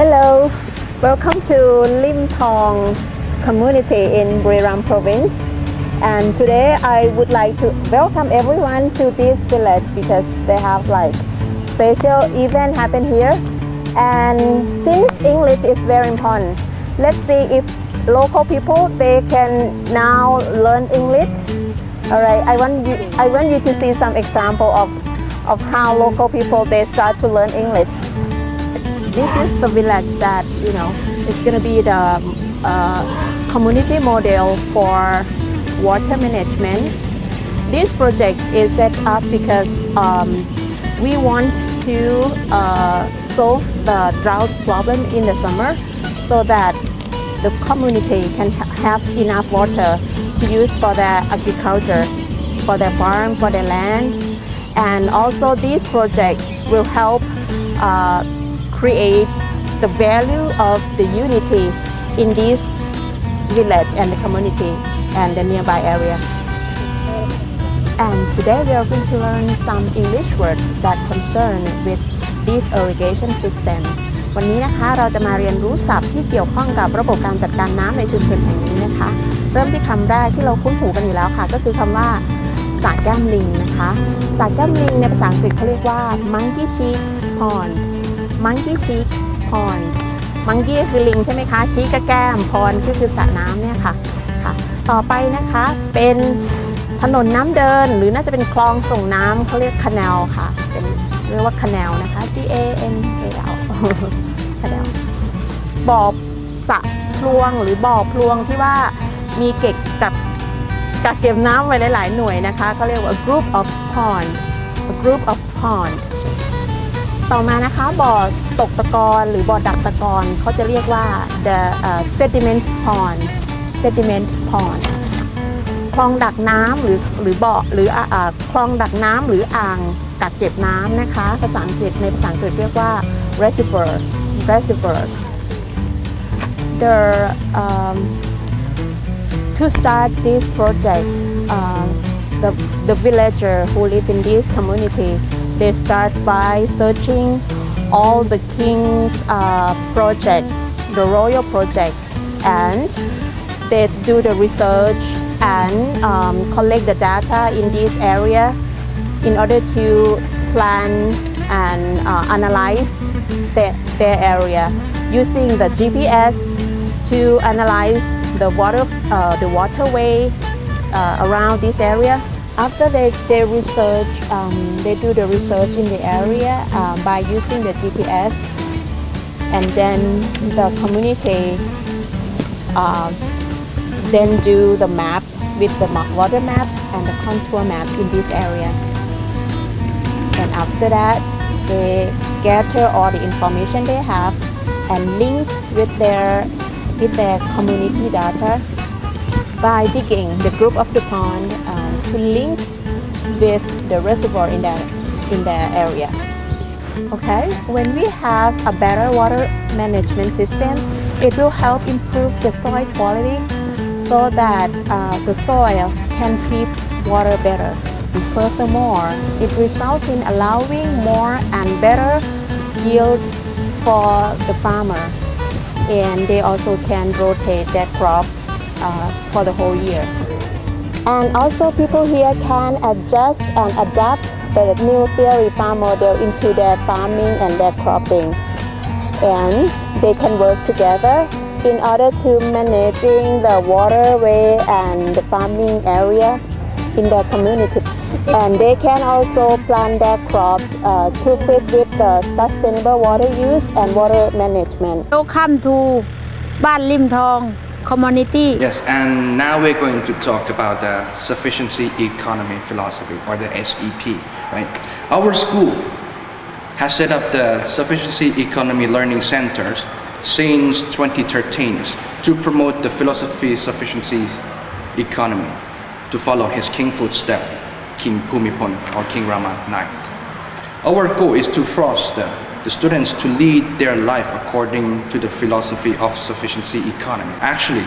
Hello, welcome to Lim Thong community in Buriram province. And today I would like to welcome everyone to this village because they have like special event happen here. And since English is very important, let's see if local people they can now learn English. All right, I want you I want you to see some example of of how local people they start to learn English. This is the village that you know it's gonna be the uh, community model for water management. This project is set up because um, we want to uh, solve the drought problem in the summer so that the community can ha- have enough water to use for their agriculture, for their farm, for their land. And also this project will help uh, create the value of the unity in this village and the community and the nearby area. And today we are going to learn some English words that concern with this irrigation system. วันนี้นะคะเราจะมาเรียนรู้ศัพท์ที่เกี่ยวข้องกับระบบการจัดการน้ำในชุมชนแห่งนี้นะคะ เริ่มที่คำแรกที่เราคุ้นหูกันอยู่แล้วค่ะ ก็คือคำว่าสระแก้มลิงนะคะสระแก้มลิงในภาษาอังกฤษเขาเรียกว่า monkey cheek pond monkey cheek pond monkey คือลิงใช่ไหมคะชีก็แก้ม pond ก็คือสระน้ำเนี่ยค่ะค่ะ ต่อไปนะคะเป็นถนนน้ำเดินหรือน่าจะเป็นคลองส่งน้ำเขาเรียก canal ค่ะเป็นเรียกว่า canal นะคะ C A N A L canal บ่อสระพลวงหรือบ่อพลวงที่ว่ามีเก็บกับกักเก็บน้ำไว้หลาย ๆ หน่วยนะคะเขาเรียกว่า group of pond a group of pond ต่อมานะคะบ่อตกตะกอนหรือบ่อดักตะกอนเขาจะเรียกว่า the uh, sediment pond sediment pond คลองดักน้ำหรือหรือบ่อหรืออคลองดักน้ำหรืออ่างกักเก็บน้ำนะคะ ภาษาอังกฤษในภาษาอังกฤษเรียกว่า reservoir reservoir the um, to start this project uh, the the villager who live in this community they start by searching all the king's uh, project the royal projects and they do the research and um, collect the data in this area in order to plan and uh, analyze their, their area using the GPS to analyze the water uh, the waterway uh, around this area. After they, they research, um, they do the research in the area uh, by using the GPS and then the community uh, then do the map with the water map and the contour map in this area. And after that, they gather all the information they have and link with their with their community data by digging the group of the pond to link with the reservoir in the in the area. Okay, when we have a better water management system, it will help improve the soil quality so that uh, the soil can keep water better. And furthermore, it results in allowing more and better yield for the farmer. And they also can rotate their crops uh, for the whole year. And also people here can adjust and adapt the new theory farm model into their farming and their cropping. And they can work together in order to managing the waterway and the farming area in their community. And they can also plant their crops uh, to fit with the sustainable water use and water management. Welcome to Ban Lim Thong community Yes, and now we're going to talk about the sufficiency economy philosophy or the SEP, right? Our school has set up the sufficiency economy learning centers since 2013 to promote the philosophy sufficiency economy to follow his king footstep, King Pumipon or King Rama IX. Our goal is to foster the students to lead their life according to the philosophy of sufficiency economy. Actually,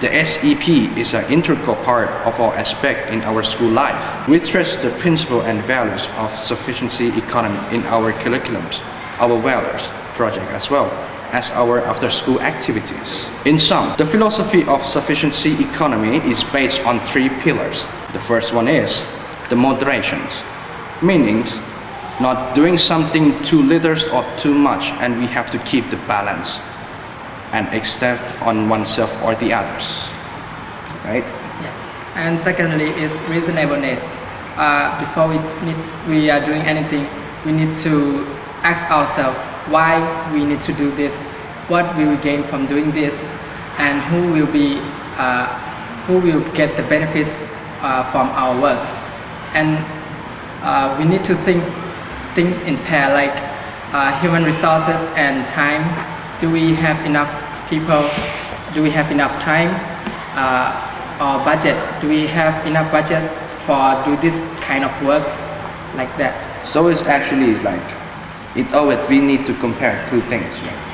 the SEP is an integral part of our aspect in our school life. We stress the principle and values of sufficiency economy in our curriculums, our values project as well. as our after school activities. In sum, the philosophy of sufficiency economy is based on three pillars. The first one is the moderations, meaning not doing something too little or too much, and we have to keep the balance and extend on oneself or the others. Right? Yeah. And secondly is reasonableness. Uh, before we need, we are doing anything, we need to ask ourselves why we need to do this, what we will gain from doing this, and who will be, uh, who will get the benefit uh, from our works. And uh, we need to think things in pair like uh, human resources and time. Do we have enough people? Do we have enough time? Uh, or budget? Do we have enough budget for do this kind of works like that? So it's actually like it always we need to compare two things. Yes.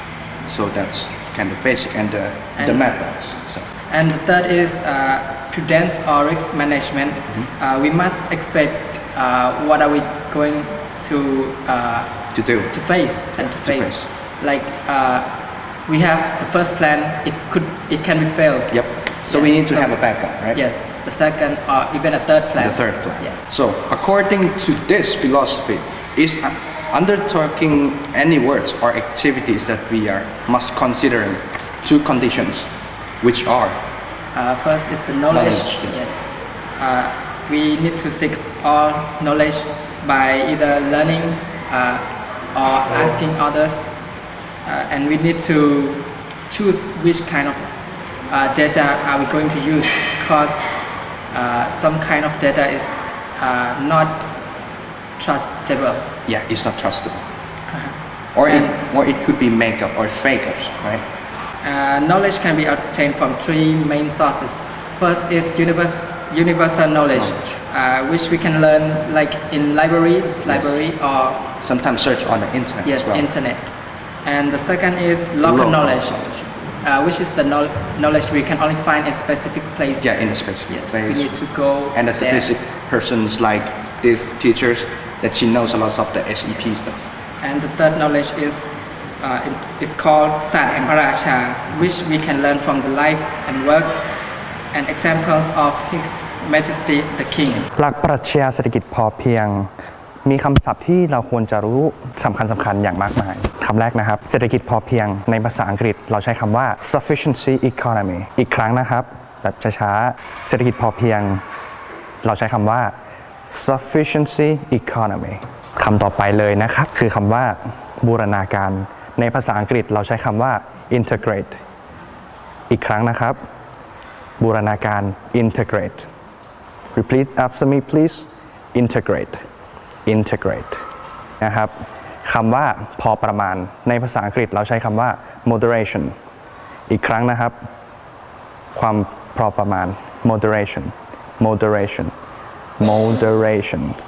So that's kind of basic and the, the methods. So And the third is uh, prudence or risk management. Uh, we must expect uh, what are we going to uh, to do. to face and to, To face. face. Like uh, we have the first plan, it could it can be failed. Yep. So we need to so- have a backup, right? Yes, the second or even a third plan. The third plan. Yeah. So according to this philosophy, is undertaking any words or activities that we are must consider two conditions, which are Uh, first is the knowledge. Knowledge. Yes. Uh, we need to seek all knowledge by either learning uh, or asking others, uh, and we need to choose which kind of uh, data are we going to use because uh, some kind of data is uh, not trustable. yeah, it's not trustable, or it or it could be makeup or fakers, right? Uh, knowledge can be obtained from three main sources. First is univers- universal knowledge, knowledge. Uh, which we can learn like in library, yes. library or sometimes search on the internet. Yes, well. internet. And the second is local, local knowledge, knowledge. Uh, which is the knowledge we can only find in specific place. Yeah, in a specific yes, place. We need to go and the specific persons like these teachers that she knows a lot of the SEP yes. stuff. And the third knowledge is uh, it's called Sat Phra Racha, which we can learn from the life and works and examples of His Majesty the King. หลักปรัชญาเศรษฐกิจพอเพียง มีคำศัพท์ที่เราควรจะรู้สำคัญสำคัญอย่างมากมายคำแรกนะครับ เศรษฐกิจพอเพียงในภาษาอังกฤษ เราใช้คำว่า sufficiency economy อีกครั้งนะครับ แบบช้าๆ เศรษฐกิจพอเพียง เราใช้คำว่า sufficiency economy คำต่อไปเลยนะครับ คือคำว่าบูรณาการ ในภาษาอังกฤษเราใช้คำว่า integrate อีกครั้งนะครับ บูรณาการ integrate Repeat after me please integrate integrate นะครับคำว่าพอประมาณในภาษาอังกฤษเราใช้คำว่า moderation อีกครั้งนะครับ ความพอประมาณ moderation moderation moderations